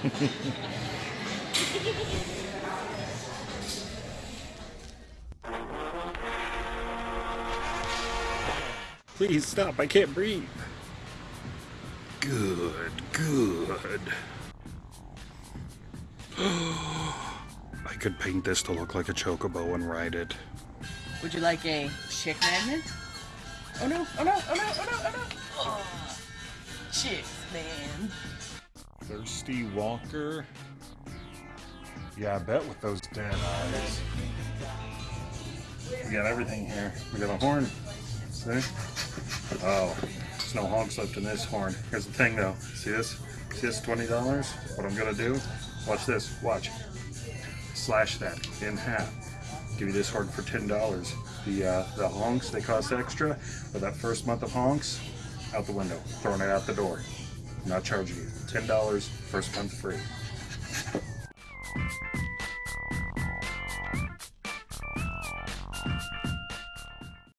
Please stop, I can't breathe. Good, good. I could paint this to look like a chocobo and ride it. Would you like a chick magnet? Oh no, oh no, oh no, oh no, oh no! Oh, chicks, man. Thirsty Walker. Yeah, I bet with those dead eyes. We got everything here. We got a horn. See? Oh, there's no honks left in this horn. Here's the thing though. See this? See this $20? What I'm gonna do? Watch this. Watch. Slash that in half. Give you this horn for $10. The uh, the honks, they cost extra, but that first month of honks, out the window. Throwing it out the door. Not charging you. $10, first month free.